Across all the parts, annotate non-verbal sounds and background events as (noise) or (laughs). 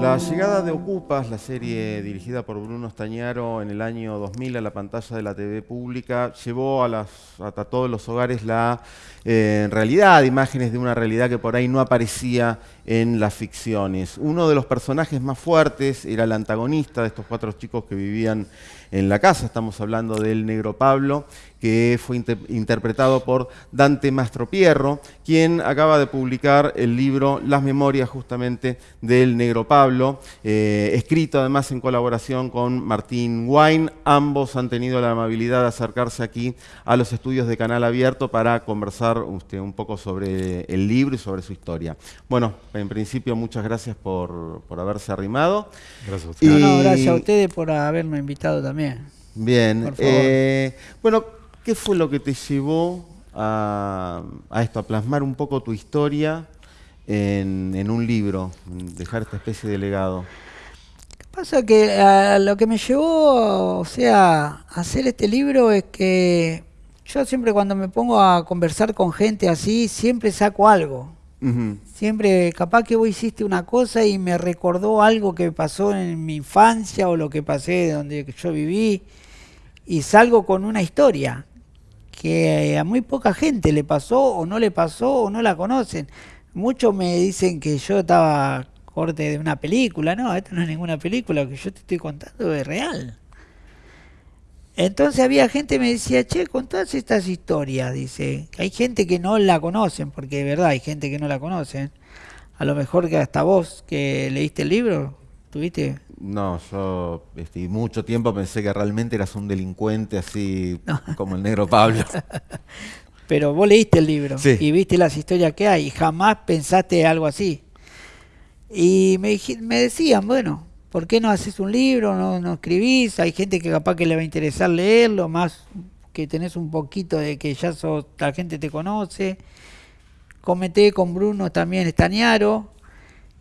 La llegada de Ocupas, la serie dirigida por Bruno Estañaro en el año 2000 a la pantalla de la TV pública, llevó a todos los hogares la eh, realidad, imágenes de una realidad que por ahí no aparecía en las ficciones. Uno de los personajes más fuertes era el antagonista de estos cuatro chicos que vivían en la casa, estamos hablando del negro Pablo, que fue interpretado por Dante Mastropierro, quien acaba de publicar el libro Las Memorias justamente del negro Pablo, eh, escrito además en colaboración con Martín Wine. Ambos han tenido la amabilidad de acercarse aquí a los estudios de Canal Abierto para conversar usted, un poco sobre el libro y sobre su historia. Bueno, en principio muchas gracias por, haberse arrimado. Gracias a ustedes. gracias a ustedes por haberme invitado también. Bien. Eh, bueno, ¿qué fue lo que te llevó a, esto, a plasmar un poco tu historia en, un libro, dejar esta especie de legado? ¿Qué pasa? Que lo que me llevó, o sea, a hacer este libro es que yo siempre cuando me pongo a conversar con gente así, siempre saco algo. Siempre, capaz que vos hiciste una cosa y me recordó algo que pasó en mi infancia o lo que pasé donde yo viví y salgo con una historia que a muy poca gente le pasó o no le pasó o no la conocen. Muchos me dicen que yo estaba corte de una película, no, esto no es ninguna película, lo que yo te estoy contando es real. Entonces había gente que me decía, che, con todas estas historias, dice, hay gente que no la conocen, porque de verdad hay gente que no la conocen. A lo mejor que hasta vos que leíste el libro, tuviste no, yo este, mucho tiempo pensé que realmente eras un delincuente así como el negro Pablo. (laughs) Pero vos leíste el libro y viste las historias que hay y jamás pensaste algo así. Y me, me decían, bueno, ¿por qué no haces un libro, no, no escribís? Hay gente que capaz que le va a interesar leerlo, más que tenés un poquito de que ya sos, la gente te conoce. Comenté con Bruno también Estañaro,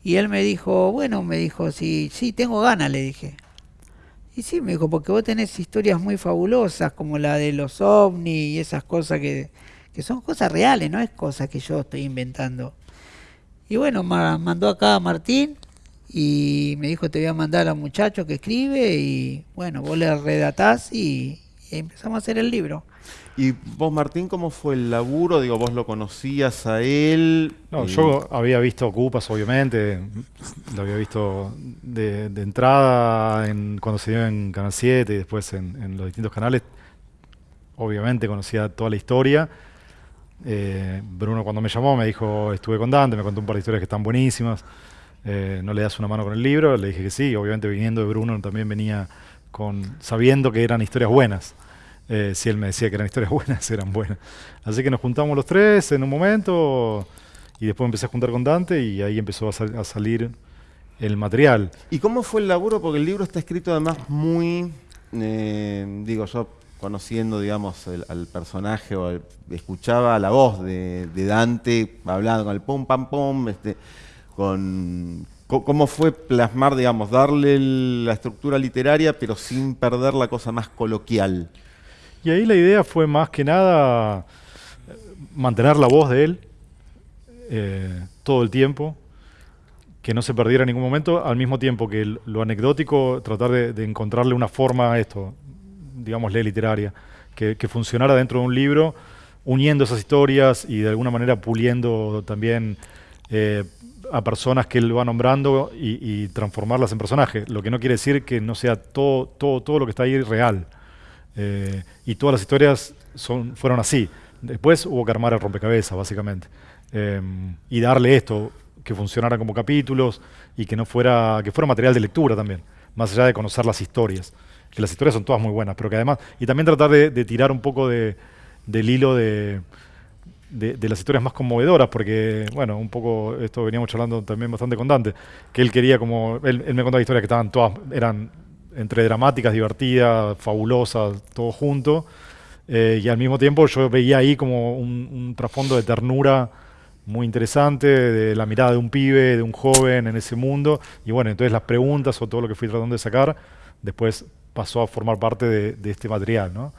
y él me dijo, bueno, me dijo, sí, sí, tengo ganas, le dije. Y sí, me dijo, porque vos tenés historias muy fabulosas, como la de los ovnis y esas cosas que, que son cosas reales, no es cosas que yo estoy inventando. Y bueno, mandó acá a Martín y me dijo, te voy a mandar a un muchacho que escribe y bueno, vos le redatás y, y empezamos a hacer el libro. ¿Y vos, Martín, cómo fue el laburo? Digo, ¿vos lo conocías a él? No, yo había visto Ocupas, obviamente. Lo había visto de, entrada en, cuando se dio en Canal 7 y después en, los distintos canales. Obviamente conocía toda la historia. Eh, Bruno cuando me llamó me dijo, estuve con Dante, me contó un par de historias que están buenísimas. Eh, ¿No le das una mano con el libro? Le dije que sí. Obviamente viniendo de Bruno también venía con sabiendo que eran historias buenas. Eh, si él me decía que eran historias (laughs) buenas, eran buenas. Así que nos juntamos los tres en un momento y después empecé a juntar con Dante y ahí empezó a, salir el material. ¿Y cómo fue el laburo? Porque el libro está escrito además muy, eh, digo yo, conociendo, digamos, al personaje o escuchaba la voz de, Dante hablando con el pum, pam, pum, este, con, ¿Cómo fue plasmar, digamos, darle la estructura literaria, pero sin perder la cosa más coloquial? Y ahí la idea fue más que nada mantener la voz de él eh, todo el tiempo, que no se perdiera en ningún momento, al mismo tiempo que lo anecdótico, tratar de, encontrarle una forma a esto, digámosle literaria, que, funcionara dentro de un libro, uniendo esas historias y de alguna manera puliendo también eh, a personas que él va nombrando y, transformarlas en personajes, lo que no quiere decir que no sea todo, todo, todo lo que está ahí real. Eh, y todas las historias son, fueron así. Después hubo que armar el rompecabezas, básicamente. Eh, y darle esto, que funcionara como capítulos y que no fuera, que fuera material de lectura también, más allá de conocer las historias. Que las historias son todas muy buenas, pero que además, y también tratar de, tirar un poco de, del hilo de, de, las historias más conmovedoras, porque, bueno, un poco, esto veníamos charlando también bastante con Dante, que él quería como, él, él me contaba historias que estaban todas, eran entre dramáticas, divertidas, fabulosas, todo junto. Eh, y al mismo tiempo yo veía ahí como un, trasfondo de ternura muy interesante, de la mirada de un pibe, de un joven en ese mundo. Y bueno, entonces las preguntas o todo lo que fui tratando de sacar, después pasó a formar parte de, este material. ¿no?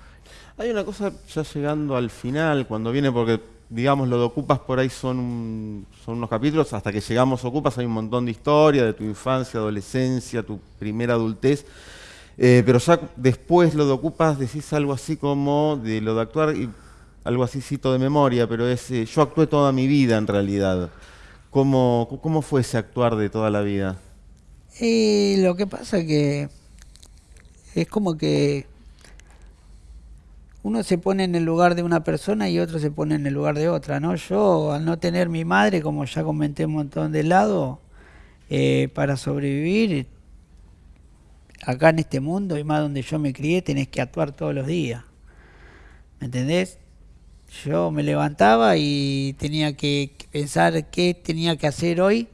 Hay una cosa ya llegando al final, cuando viene, porque digamos, lo de Ocupas por ahí son, son unos capítulos, hasta que llegamos Ocupas hay un montón de historia de tu infancia, adolescencia, tu primera adultez. Eh, pero ya después lo de Ocupas decís algo así como de lo de actuar, y algo así cito de memoria, pero es eh, yo actué toda mi vida en realidad. ¿Cómo, ¿Cómo fue ese actuar de toda la vida? Y lo que pasa que es como que uno se pone en el lugar de una persona y otro se pone en el lugar de otra, ¿no? Yo, al no tener mi madre, como ya comenté un montón de lado, eh, para sobrevivir acá en este mundo y más donde yo me crié, tenés que actuar todos los días. ¿Me entendés? Yo me levantaba y tenía que pensar qué tenía que hacer hoy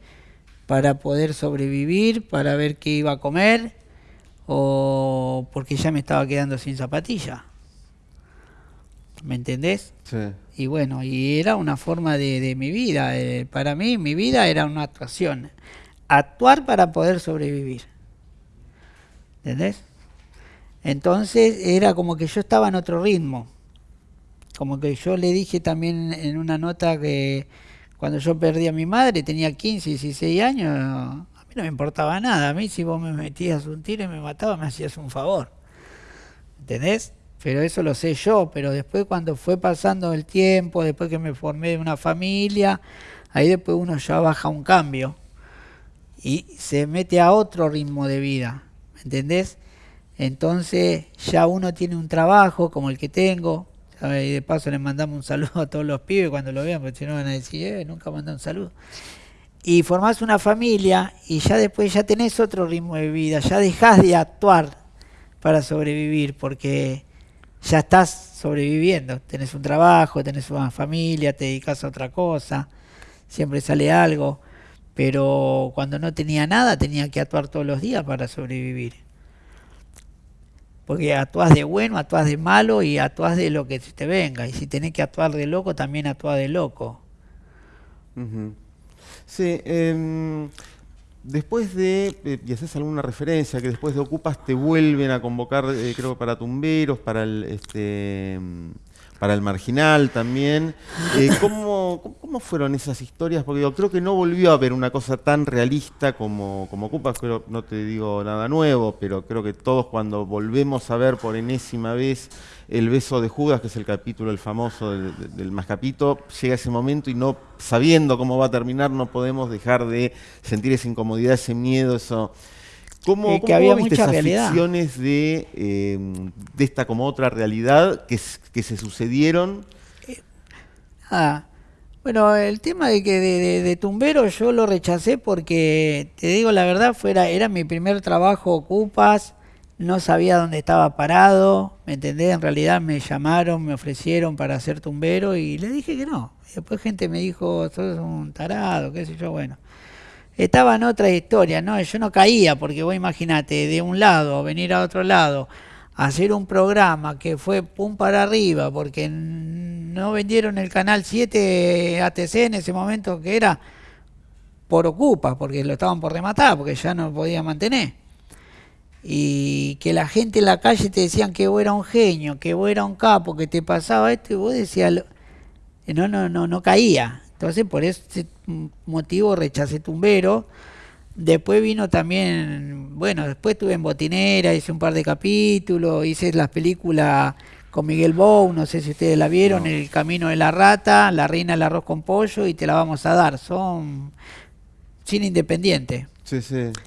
para poder sobrevivir, para ver qué iba a comer, o porque ya me estaba quedando sin zapatilla. ¿Me entendés? Sí. Y bueno, y era una forma de, de mi vida. eh, para mí, mi vida era una actuación. Actuar para poder sobrevivir. ¿Entendés? Entonces era como que yo estaba en otro ritmo. Como que yo le dije también en una nota que cuando yo perdí a mi madre, tenía 15, 16 años, a mí no me importaba nada. A mí si vos me metías un tiro y me matabas, me hacías un favor. ¿Entendés? Pero eso lo sé yo, pero después cuando fue pasando el tiempo, después que me formé de una familia, ahí después uno ya baja un cambio y se mete a otro ritmo de vida, ¿me entendés? Entonces ya uno tiene un trabajo como el que tengo, y de paso le mandamos un saludo a todos los pibes cuando lo vean, porque si no van a decir, eh, nunca manda un saludo. Y formás una familia y ya después ya tenés otro ritmo de vida, ya dejás de actuar para sobrevivir, porque ya estás sobreviviendo, tenés un trabajo, tenés una familia, te dedicas a otra cosa, siempre sale algo, pero cuando no tenía nada tenía que actuar todos los días para sobrevivir. Porque actuás de bueno, actuás de malo y actuás de lo que te venga. Y si tenés que actuar de loco, también actuás de loco. Ujú. Sí, em, después de, eh, y haces alguna referencia, que después de Ocupas te vuelven a convocar, eh, creo, para tumberos, para el, este, em, para el marginal también. Eh, ¿cómo, cómo- cómo fueron esas historias? Porque yo creo que no volvió a haber una cosa tan realista como, como Ocupas, creo, no te digo nada nuevo, pero creo que todos cuando volvemos a ver por enésima vez el beso de Judas, que es el capítulo, el famoso del, del- Mascapito, llega ese momento y no sabiendo cómo va a terminar, no podemos dejar de sentir esa incomodidad, ese miedo, eso. ¿Cómo, Eh, que cómo había viste mucha esas realidad. ficciones de, eh, de esta como otra realidad que, se sucedieron? Ah, bueno, el tema de que de, tumbero yo lo rechacé porque, te digo la verdad, fuera, era mi primer trabajo ocupas, no sabía dónde estaba parado, ¿me entendés? En realidad me llamaron, me ofrecieron para ser tumbero y le dije que no. Después gente me dijo, sos un tarado, qué sé yo, bueno. Estaba en otra historia, ¿no? Yo no caía, porque vos imaginate, de un lado venir a otro lado, hacer un programa que fue pum para arriba, porque no vendieron el canal 7 ATC en ese momento que era por ocupa, porque lo estaban por rematar, porque ya no podía mantener. Y que la gente en la calle te decían que vos era un genio, que vos era un capo, que te pasaba esto, y vos decías, no, no, no, no caía. Entonces por ese motivo rechacé Tumbero. Después vino también, bueno, después estuve en Botinera, hice un par de capítulos, hice las películas con Miguel Bou, no sé si ustedes la vieron, No. El Camino de la Rata, La Reina del Arroz con Pollo y Te la vamos a dar. Son cine independiente. Sí, sí.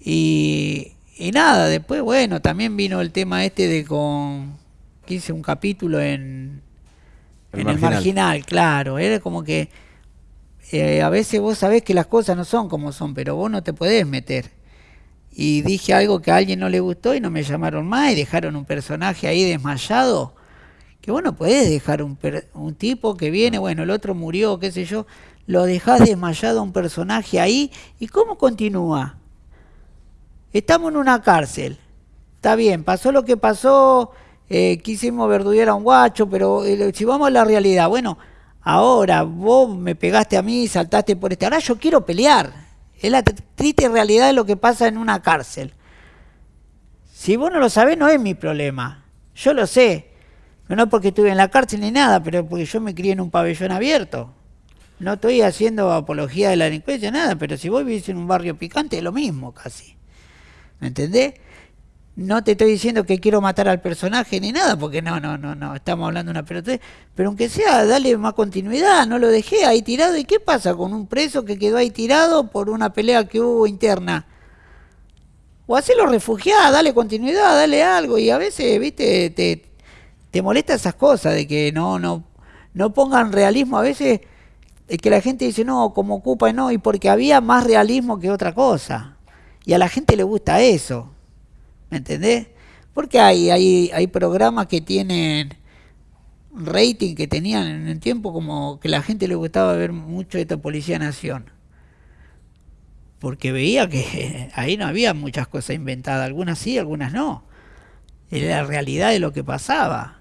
Y, y nada, después, bueno, también vino el tema este de con. que hice un capítulo en. El en el Marginal. marginal, claro. Era como que. eh, a veces vos sabés que las cosas no son como son, pero vos no te podés meter. Y dije algo que a alguien no le gustó y no me llamaron más y dejaron un personaje ahí desmayado. Que vos no podés dejar un, per- un tipo que viene, bueno, el otro murió, qué sé yo, lo dejás desmayado a un personaje ahí. ¿Y cómo continúa? Estamos en una cárcel. Está bien, pasó lo que pasó, eh, quisimos verduguear a un guacho, pero eh, si vamos a la realidad, bueno, ahora vos me pegaste a mí, saltaste por este. Ahora yo quiero pelear. Es la tr- triste realidad de lo que pasa en una cárcel. Si vos no lo sabés, no es mi problema. Yo lo sé. No porque estuve en la cárcel ni nada, pero porque yo me crié en un pabellón abierto. No estoy haciendo apología de la delincuencia, nada, pero si vos vivís en un barrio picante, es lo mismo casi. ¿Me entendés? No te estoy diciendo que quiero matar al personaje ni nada, porque no, no, no, no, estamos hablando de una pelota. Pero aunque sea, dale más continuidad, no lo dejé ahí tirado. ¿Y qué pasa con un preso que quedó ahí tirado por una pelea que hubo interna? O hacelo refugiado, dale continuidad, dale algo. Y a veces, viste, te, te molesta esas cosas de que no, no, no pongan realismo. A veces es que la gente dice, no, como ocupa, no, y porque había más realismo que otra cosa. Y a la gente le gusta eso. ¿Me entendés? Porque hay, hay, hay programas que tienen rating que tenían en el tiempo como que la gente le gustaba ver mucho esta Policía Nación. Porque veía que (laughs) ahí no había muchas cosas inventadas, algunas sí, algunas no. Era la realidad de lo que pasaba.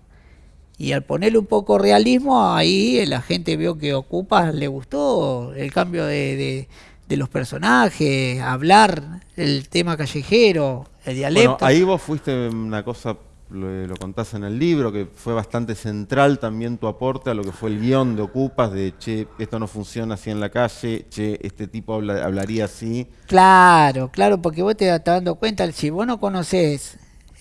Y al ponerle un poco realismo, ahí la gente vio que Ocupas le gustó el cambio de, de los personajes, hablar el tema callejero, el dialecto. Bueno, ahí vos fuiste una cosa, lo, contás en el libro, que fue bastante central también tu aporte a lo que fue el guion de Ocupas, de che, esto no funciona así en la calle, che, este tipo hablaría así. Claro, claro, porque vos te estás dando cuenta, si vos no conocés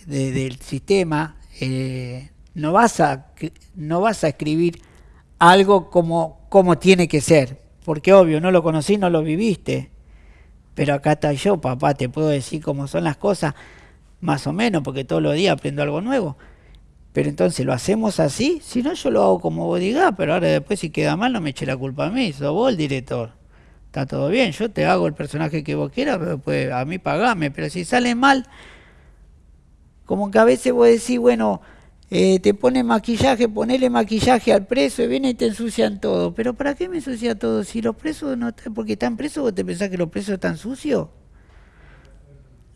del sistema, eh, no, vas a, no vas a escribir algo como, como tiene que ser, porque obvio, no lo conocí, no lo viviste. Pero acá está yo, papá, te puedo decir cómo son las cosas, más o menos, porque todos los días aprendo algo nuevo. Pero entonces, ¿lo hacemos así? Si no, yo lo hago como vos digas, pero ahora después si queda mal no me eche la culpa a mí, sos vos el director. Está todo bien, yo te hago el personaje que vos quieras, pero pues a mí pagame. Pero si sale mal, como que a veces vos decís, bueno, eh, te pone maquillaje, ponele maquillaje al preso y viene y te ensucian todo. Pero ¿para qué me ensucia todo? Si los presos no porque están presos, ¿vos te pensás que los presos están sucios?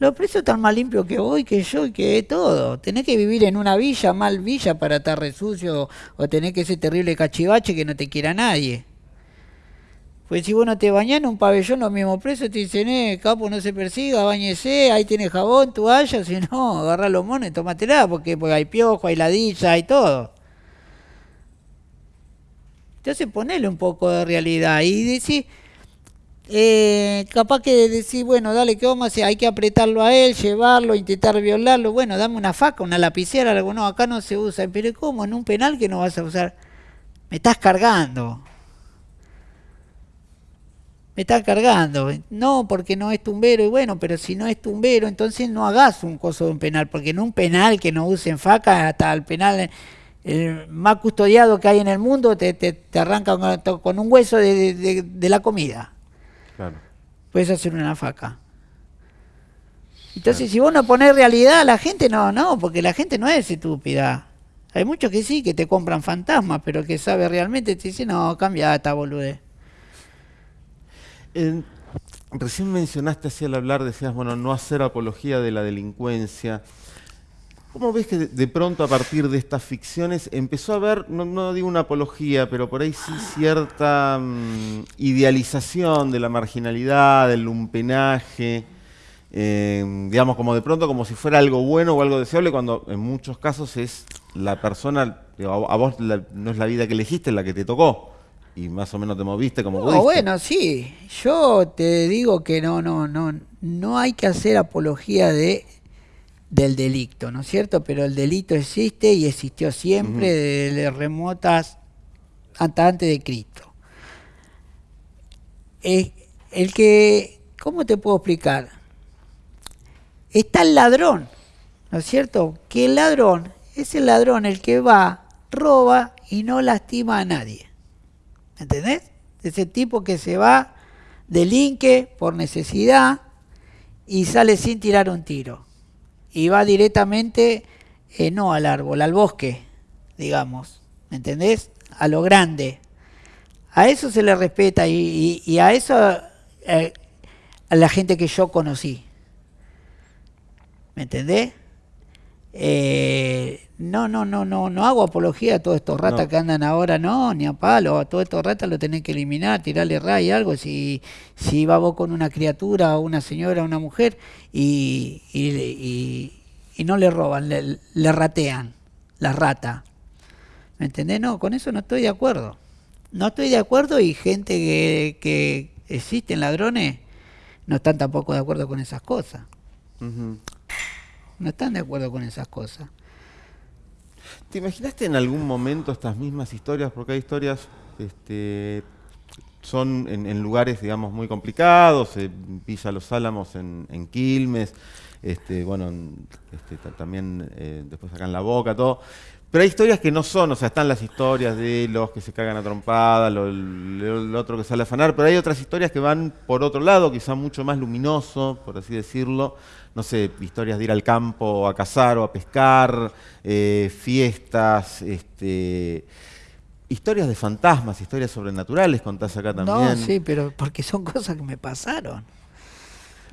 Los presos están más limpios que vos que yo y que todo. Tenés que vivir en una villa, mal villa, para estar resucio o tenés que ser terrible cachivache que no te quiera nadie. Pues si vos no te bañás en un pabellón, los mismos presos te dicen, eh, capo, no se persiga, bañese, ahí tiene jabón, toalla, si no, agarra los monos y tómatela, porque, porque hay piojo, hay ladilla, hay todo. Entonces ponele un poco de realidad y decir, eh, capaz que decir, bueno, dale, ¿qué vamos a hacer? Hay que apretarlo a él, llevarlo, intentar violarlo, bueno, dame una faca, una lapicera, algo, no, acá no se usa, pero ¿cómo? En un penal que no vas a usar, me estás cargando me está cargando. No, porque no es tumbero. Y bueno, pero si no es tumbero, entonces no hagas un coso de un penal, porque en un penal que no usen faca, hasta el penal el más custodiado que hay en el mundo, te, te, te arranca con, un hueso de, la comida. Claro. Puedes hacer una faca. Entonces, si vos no pones realidad a la gente, no, no, porque la gente no es estúpida. Hay muchos que sí, que te compran fantasmas, pero que sabe realmente, te dicen, no, cambia esta boludez recién mencionaste así al hablar, decías, bueno, no hacer apología de la delincuencia. ¿Cómo ves que de, pronto a partir de estas ficciones empezó a haber, no, digo una apología, pero por ahí sí cierta mm, idealización de la marginalidad, del lumpenaje, eh, digamos como de pronto como si fuera algo bueno o algo deseable, cuando en muchos casos es la persona, a, vos no es la vida que elegiste, la que te tocó y más o menos te moviste como no, Bueno, sí. Yo te digo que no, no, no, no hay que hacer apología de del delito, ¿no es cierto? Pero el delito existe y existió siempre desde remotas hasta antes de Cristo. el que, ¿cómo te puedo explicar? Está el ladrón, ¿no es cierto? Que el ladrón es el ladrón el que va, roba y no lastima a nadie. ¿Entendés? Ese tipo que se va, delinque por necesidad y sale sin tirar un tiro. Y va directamente, eh, no al árbol, al bosque, digamos. ¿Me entendés? A lo grande. A eso se le respeta y, a eso eh, a la gente que yo conocí. ¿Me entendés? Eh, no, no, no, no, no hago apología a todos estos ratas que andan ahora, no, ni a palo, a todos estos ratas lo tenés que eliminar, tirarle ray, algo, si, si va vos con una criatura, o una señora, una mujer, y, y, no le roban, le, ratean, la rata. ¿Me entendés? No, con eso no estoy de acuerdo. No estoy de acuerdo y gente que, que existen ladrones no están tampoco de acuerdo con esas cosas. No están de acuerdo con esas cosas. ¿Te imaginaste en algún momento estas mismas historias? Porque hay historias, este, son en, en lugares, digamos, muy complicados, en Villa Los Álamos, en, en Quilmes, este, bueno, en- este, ta- también eh, después acá en La Boca, todo. Pero hay historias que no son, o sea, están las historias de los que se cagan a trompada, lo otro que sale a afanar, pero hay otras historias que van por otro lado, quizá mucho más luminoso, por así decirlo. No sé, historias de ir al campo a cazar o a pescar, eh, fiestas, este, historias de fantasmas, historias sobrenaturales, contás acá también. No, sí, pero porque son cosas que me pasaron.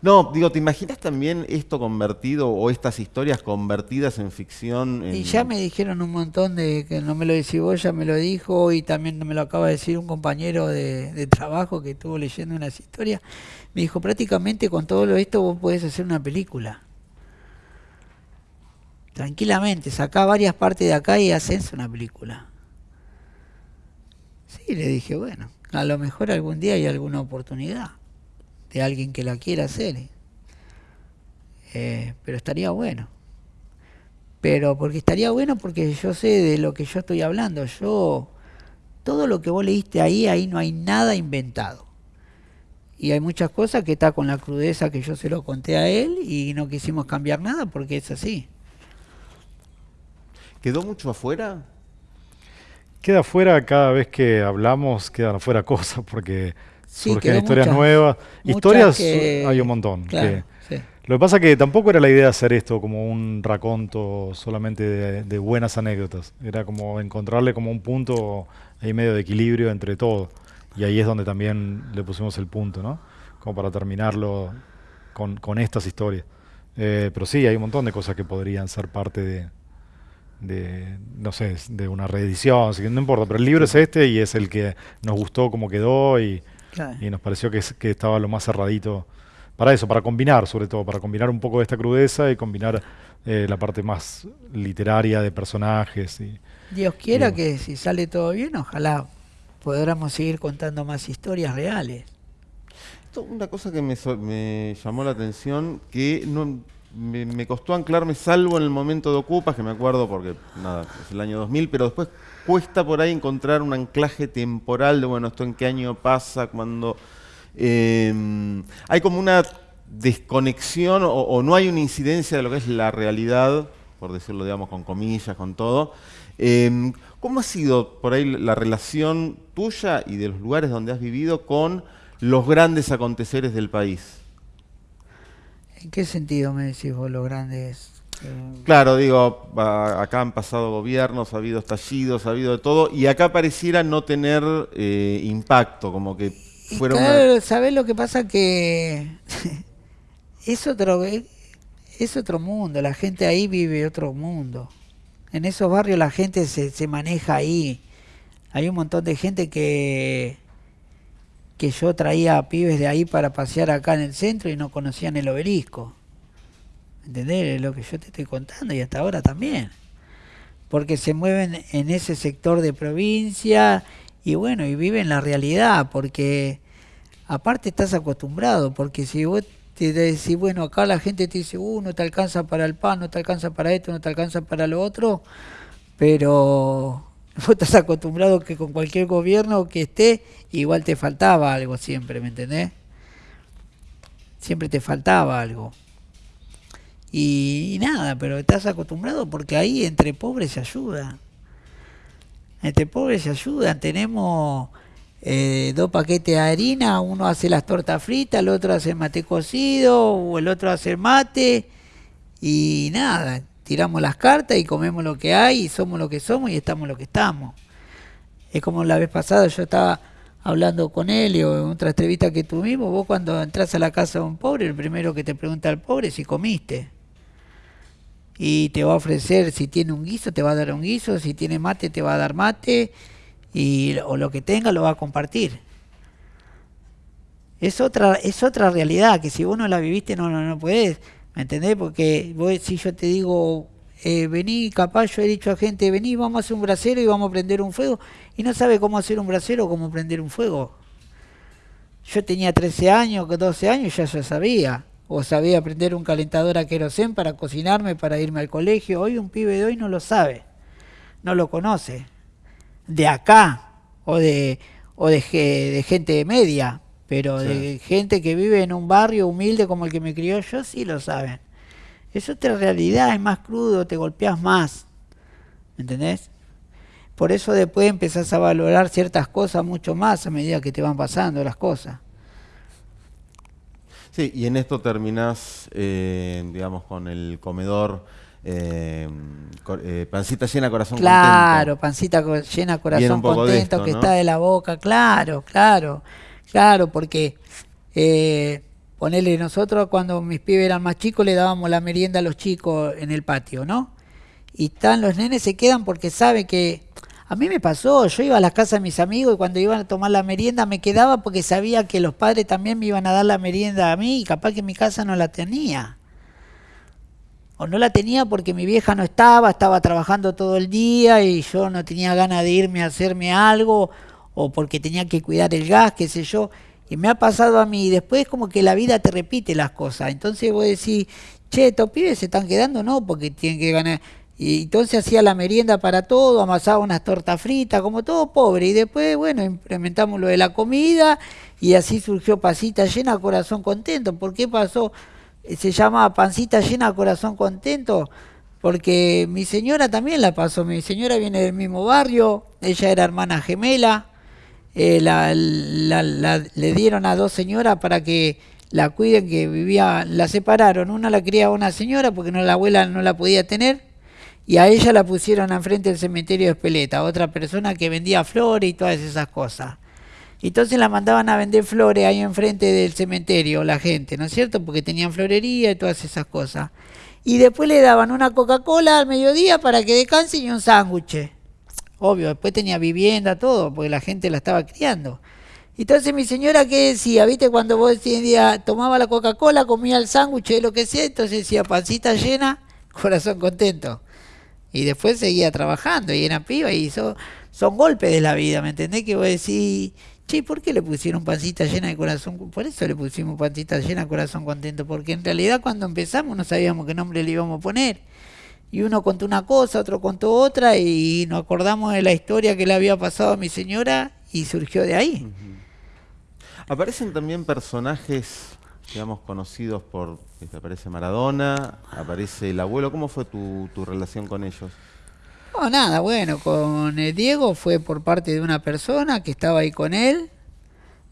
No, digo, ¿te imaginas también esto convertido o estas historias convertidas en ficción? Y ya me dijeron un montón de que no me lo decís vos, ya me lo dijo y también me lo acaba de decir un compañero de, de trabajo que estuvo leyendo unas historias. Me dijo, prácticamente con todo lo esto vos podés hacer una película. Tranquilamente, sacá varias partes de acá y haces una película. Sí, le dije, bueno, a lo mejor algún día hay alguna oportunidad de alguien que la quiera hacer. ¿eh? Pero estaría bueno pero porque estaría bueno porque yo sé de lo que yo estoy hablando. Yo, todo lo que vos leíste ahí, ahí no hay nada inventado. Y hay muchas cosas que está con la crudeza que yo se lo conté a él y no quisimos cambiar nada porque es así. ¿Quedó mucho afuera? Queda afuera cada vez que hablamos, quedan afuera (laughs) cosas porque Sí, surgen historias muchas- nuevas. muchas Historias que- hay un montón. Claro, que- sí. lo que pasa que tampoco era la idea hacer esto como un raconto solamente de, de buenas anécdotas. Era como encontrarle como un punto ahí medio de equilibrio entre todo. Y ahí es donde también le pusimos el punto, ¿no? Como para terminarlo con, con estas historias. Eh, pero sí, hay un montón de cosas que podrían ser parte de, de, no sé, de una reedición, así que no importa, pero el libro es este y es el que nos gustó como quedó y, Claro. y nos pareció que, que estaba lo más cerradito para eso, para combinar sobre todo, para combinar un poco de esta crudeza y combinar eh, la parte más literaria de personajes. Y, Dios quiera que si sale todo bien, ojalá podamos seguir contando más historias reales. Una cosa que me, me llamó la atención, que no, me, costó anclarme, salvo en el momento de Ocupas, que me acuerdo porque, nada, es el año 2000, pero después cuesta por ahí encontrar un anclaje temporal de, bueno, esto en qué año pasa, cuando... eh, hay como una desconexión o, no hay una incidencia de lo que es la realidad, por decirlo, digamos, con comillas, con todo. Eh, ¿Cómo ha sido por ahí la relación tuya y de los lugares donde has vivido con los grandes aconteceres del país? ¿En qué sentido me decís vos los grandes? eh, Claro, digo, acá han pasado gobiernos, ha habido estallidos, ha habido de todo, y acá pareciera no tener eh, impacto, como que Y fuera una... claro, ¿sabés lo que pasa? Que (laughs) es otro, es otro mundo, la gente ahí vive otro mundo. En esos barrios la gente se, se maneja ahí. Hay un montón de gente que, yo traía pibes de ahí para pasear acá en el centro y no conocían el obelisco. ¿Entendés? Lo que yo te estoy contando y hasta ahora también. Porque se mueven en ese sector de provincia y bueno, y viven la realidad, porque aparte estás acostumbrado, porque si vos te decís, bueno, acá la gente te dice, uh, no te alcanza para el pan, no te alcanza para esto, no te alcanza para lo otro, pero (laughs) vos estás acostumbrado que con cualquier gobierno que esté, igual te faltaba algo siempre, ¿me entendés? Siempre te faltaba algo. Y, nada, pero estás acostumbrado porque ahí entre pobres se ayuda. Entre pobres se ayudan. Tenemos eh, dos paquetes de harina, uno hace las tortas fritas, el otro hace mate cocido, o el otro hace mate. Y nada, tiramos las cartas y comemos lo que hay, y somos lo que somos y estamos lo que estamos. Es como la vez pasada yo estaba hablando con él o en otra entrevista que tuvimos, vos cuando entras a la casa de un pobre, el primero que te pregunta al pobre es si comiste. Y te va a ofrecer, si tiene un guiso, te va a dar un guiso, si tiene mate, te va a dar mate, y, o lo que tenga lo va a compartir. Es otra, es otra realidad que si vos no la viviste no, no, no puedes, ¿me entendés? Porque vos, si yo te digo eh, vení, capaz yo he dicho a gente, vení, vamos a hacer un brasero y vamos a prender un fuego, y no sabe cómo hacer un brasero o cómo prender un fuego. Yo tenía 13 años, 12 años, ya ya sabía. O sabía prender un calentador a querosén para cocinarme, para irme al colegio. Hoy un pibe de hoy no lo sabe, no lo conoce. De acá, o de, o de, de gente media, pero de gente que vive en un barrio humilde como el que me crió yo, sí lo saben. Es otra realidad, es más crudo, te golpeas más. ¿Entendés? Por eso después empezás a valorar ciertas cosas mucho más a medida que te van pasando las cosas. Sí, y en esto terminás, eh, digamos, con el comedor eh, eh, pancita llena, corazón contento. Claro, pancita llena, corazón contento, que está de la boca, claro, claro, claro, porque eh, ponele nosotros cuando mis pibes eran más chicos le dábamos la merienda a los chicos en el patio, ¿no? Y están los nenes se quedan porque saben que a mí me pasó, yo iba a las casas de mis amigos y cuando iban a tomar la merienda me quedaba porque sabía que los padres también me iban a dar la merienda a mí y capaz que mi casa no la tenía o no la tenía porque mi vieja no estaba, estaba trabajando todo el día y yo no tenía ganas de irme a hacerme algo, o porque tenía que cuidar el gas, qué sé yo. Y me ha pasado a mí, y después como que la vida te repite las cosas. Entonces vos decís, che, estos pibes se están quedando, no, porque tienen que ganar. Y entonces hacía la merienda para todo, amasaba unas tortas fritas, como todo pobre. Y después, bueno, implementamos lo de la comida y así surgió Pasita Llena, Corazón Contento. ¿Por qué pasó? se llama Pancita Llena, Corazón Contento, porque mi señora también la pasó. Mi señora viene del mismo barrio, ella era hermana gemela. Eh, la, le dieron a dos señoras para que la cuiden, que vivía, la separaron. Una la criaba una señora porque no la abuela no la podía tener. Y a ella la pusieron enfrente del cementerio de Espeleta, otra persona que vendía flores y todas esas cosas. Entonces la mandaban a vender flores ahí enfrente del cementerio, la gente, ¿no es cierto? Porque tenían florería y todas esas cosas. Y después le daban una Coca-Cola al mediodía para que descanse y un sándwich. Obvio, después tenía vivienda, todo, porque la gente la estaba criando. Entonces mi señora, ¿qué decía? ¿Viste? Cuando vos día tomaba la Coca-Cola, comía el sándwich, lo que sea, entonces decía pancita llena, (laughs) corazón contento. Y después seguía trabajando y era piba y son, son golpes de la vida, ¿me entendés? Que vos decís, Che, ¿por qué le pusieron pancita llena de corazón? Por eso le pusimos pancita llena corazón contento, porque en realidad cuando empezamos no sabíamos qué nombre le íbamos a poner. Y uno contó una cosa, otro contó otra, y nos acordamos de la historia que le había pasado a mi señora y surgió de ahí. Aparecen también personajes, digamos, conocidos por, aparece Maradona, aparece el abuelo. ¿Cómo fue tu, tu relación con ellos? No, nada, bueno, con el Diego fue por parte de una persona que estaba ahí con él.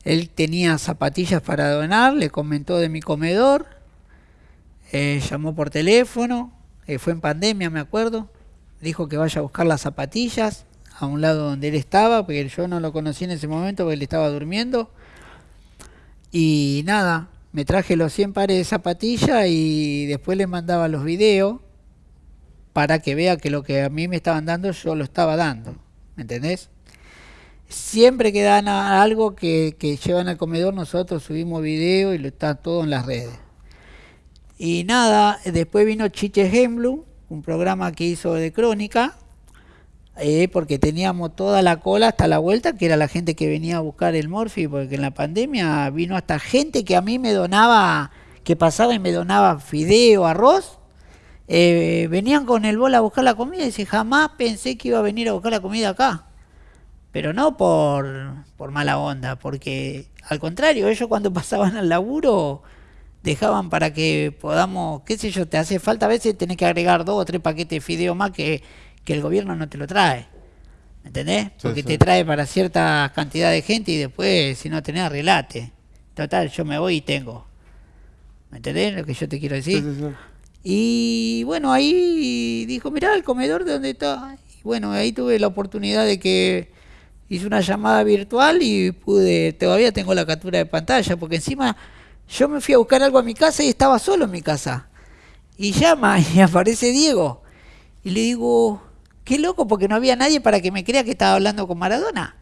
Él tenía zapatillas para donar, le comentó de mi comedor, eh, llamó por teléfono, eh, fue en pandemia, me acuerdo, dijo que vaya a buscar las zapatillas a un lado donde él estaba, porque yo no lo conocí en ese momento porque él estaba durmiendo. Y nada, me traje los 100 pares de zapatillas y después le mandaba los videos para que vea que lo que a mí me estaban dando yo lo estaba dando. ¿Me entendés? Siempre que dan algo que, llevan al comedor, nosotros subimos video y lo está todo en las redes. Y nada, después vino Chiche Hemblum, un programa que hizo de crónica, eh, porque teníamos toda la cola hasta la vuelta, que era la gente que venía a buscar el Morphy, porque en la pandemia vino hasta gente que a mí me donaba, que pasaba y me donaba fideo, arroz, eh, venían con el bol a buscar la comida y dice, jamás pensé que iba a venir a buscar la comida acá. Pero no por, por mala onda, porque al contrario, ellos cuando (laughs) pasaban al laburo dejaban para que podamos, qué sé yo, te hace falta a veces tenés que agregar dos o tres paquetes de fideo más que, que el gobierno no te lo trae. ¿Me entendés? Porque te trae para cierta cantidad de gente y después, si no tenés, relate. Total, yo me voy y tengo. ¿Me entendés lo que yo te quiero decir? Y bueno, ahí dijo, mirá el comedor de donde está. Y bueno, ahí tuve la oportunidad de que hice una llamada virtual y pude, todavía tengo la captura de pantalla, porque encima yo me fui a buscar algo a mi casa y estaba solo en mi casa. Y llama (laughs) y aparece Diego. Y le digo, qué loco, porque no había nadie para que me crea que estaba hablando con Maradona.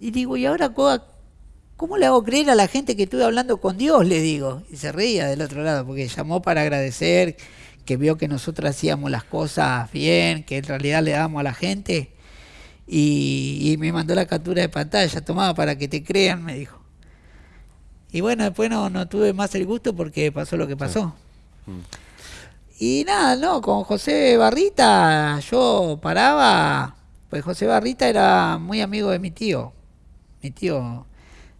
Y digo, ¿y ahora ¿Cómo le hago creer a la gente que estuve hablando con Dios? Le digo. Y se reía del otro lado, porque llamó para agradecer que vio que nosotros hacíamos las cosas bien, que en realidad le dábamos a la gente, y, me mandó la captura de pantalla, tomaba para que te crean, me dijo. Y bueno, después no, no tuve más el gusto porque pasó lo que pasó. Mm. Y nada, no, con José Barrita yo paraba, pues José Barrita era muy amigo de mi tío, mi tío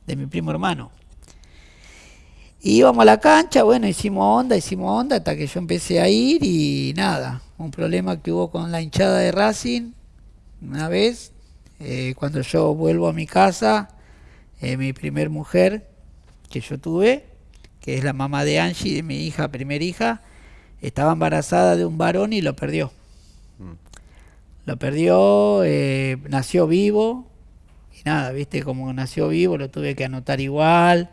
de mi primo hermano. Y íbamos a la cancha, bueno, hicimos onda, hicimos onda hasta que yo empecé a ir y nada, un problema que hubo con la hinchada de Racing una vez, eh, cuando yo vuelvo a mi casa, eh, mi primer mujer que yo tuve, que es la mamá de Angie, de mi hija, primera hija, estaba embarazada de un varón y lo perdió. Mm. Lo perdió, eh, nació vivo, y nada, viste, como nació vivo, lo tuve que anotar igual,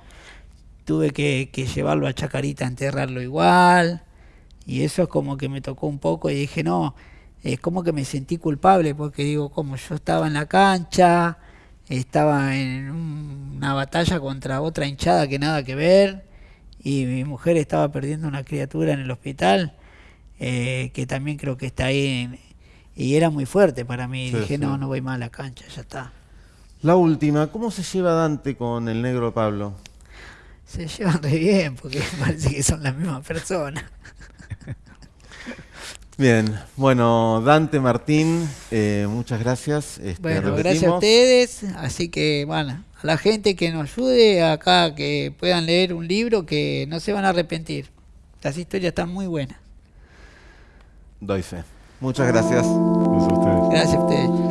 tuve que, que llevarlo a Chacarita a enterrarlo igual, y eso es como que me tocó un poco y dije, no, es como que me sentí culpable, porque digo, como yo estaba en la cancha, estaba en un- una batalla contra otra hinchada que nada que ver, y mi mujer estaba perdiendo una criatura en el hospital, eh, que también creo que está ahí, en- y era muy fuerte para mí. Sí, Dije, sí. no, no voy más a la cancha, ya está. La última, ¿cómo se lleva Dante con el negro Pablo? Se llevan re bien, porque (laughs) parece que son las mismas personas. Bien, bueno, Dante Martín, eh, muchas gracias. Este, Bueno, gracias a ustedes. Así que, bueno, a la gente que nos ayude acá, que puedan leer un libro, que no se van a arrepentir. Las historias están muy buenas. Doy fe. Muchas gracias. Gracias a ustedes. Gracias a ustedes.